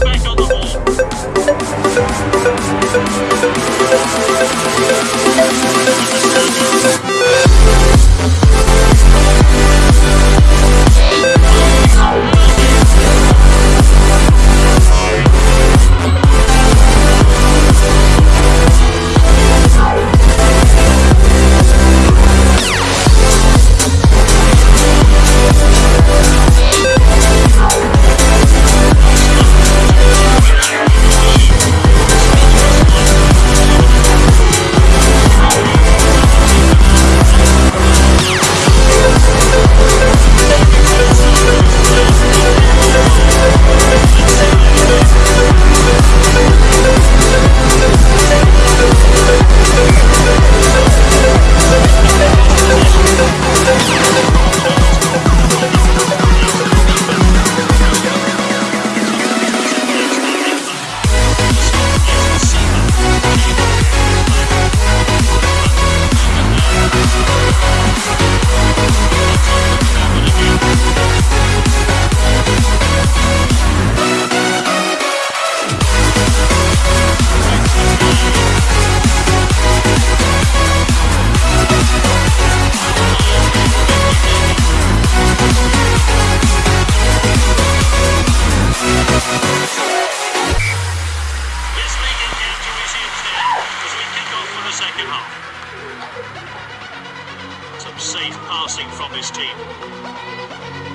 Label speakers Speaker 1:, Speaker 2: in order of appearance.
Speaker 1: back on the. now. Some safe passing from this team.